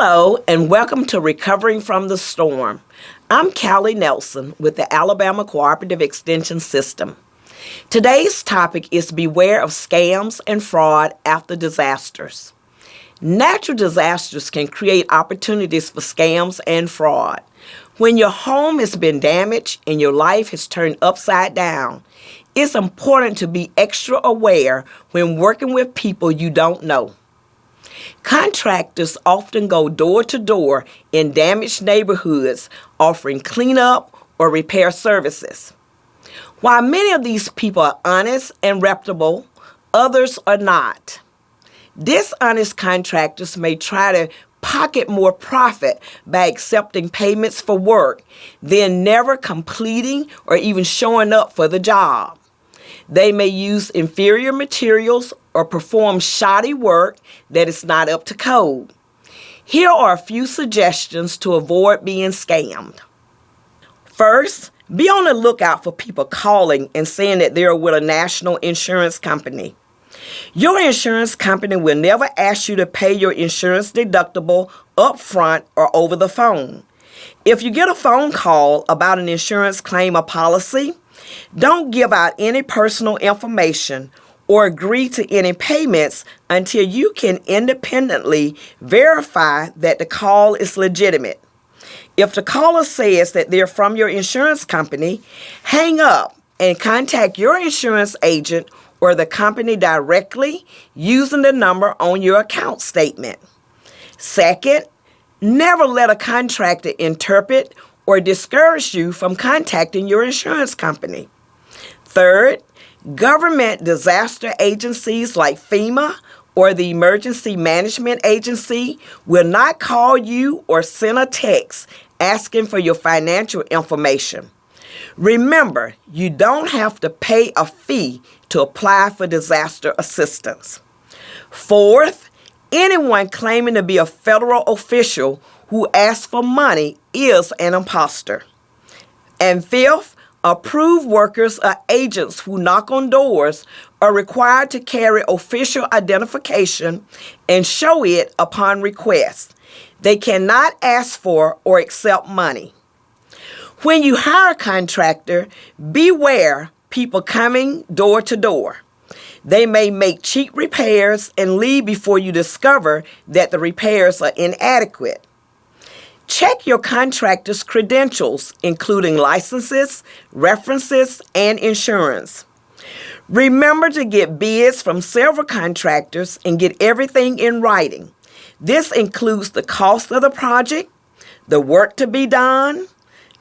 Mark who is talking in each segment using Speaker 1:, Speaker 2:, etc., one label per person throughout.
Speaker 1: Hello, and welcome to Recovering from the Storm. I'm Callie Nelson with the Alabama Cooperative Extension System. Today's topic is beware of scams and fraud after disasters. Natural disasters can create opportunities for scams and fraud. When your home has been damaged and your life has turned upside down, it's important to be extra aware when working with people you don't know. Contractors often go door to door in damaged neighborhoods offering cleanup or repair services. While many of these people are honest and reputable, others are not. Dishonest contractors may try to pocket more profit by accepting payments for work, then never completing or even showing up for the job. They may use inferior materials or perform shoddy work that is not up to code. Here are a few suggestions to avoid being scammed. First, be on the lookout for people calling and saying that they're with a national insurance company. Your insurance company will never ask you to pay your insurance deductible up front or over the phone. If you get a phone call about an insurance claim or policy, don't give out any personal information or agree to any payments until you can independently verify that the call is legitimate. If the caller says that they're from your insurance company, hang up and contact your insurance agent or the company directly using the number on your account statement. Second, never let a contractor interpret or discourage you from contacting your insurance company. Third, government disaster agencies like FEMA or the Emergency Management Agency will not call you or send a text asking for your financial information. Remember, you don't have to pay a fee to apply for disaster assistance. Fourth, anyone claiming to be a federal official who asks for money is an impostor. And fifth, approved workers or agents who knock on doors are required to carry official identification and show it upon request. They cannot ask for or accept money. When you hire a contractor, beware people coming door to door. They may make cheap repairs and leave before you discover that the repairs are inadequate. Check your contractor's credentials, including licenses, references, and insurance. Remember to get bids from several contractors and get everything in writing. This includes the cost of the project, the work to be done,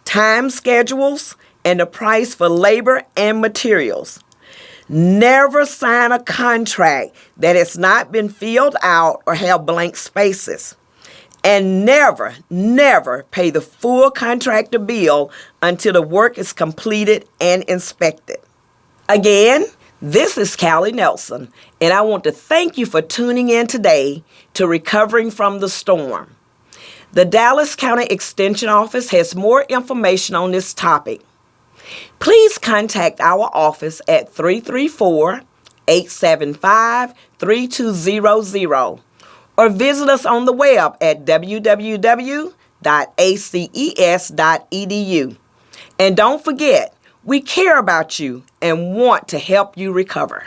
Speaker 1: time schedules, and the price for labor and materials. Never sign a contract that has not been filled out or have blank spaces. And never, never pay the full contractor bill until the work is completed and inspected. Again, this is Callie Nelson, and I want to thank you for tuning in today to Recovering from the Storm. The Dallas County Extension Office has more information on this topic. Please contact our office at 334 875 3200 or visit us on the web at www.aces.edu. And don't forget, we care about you and want to help you recover.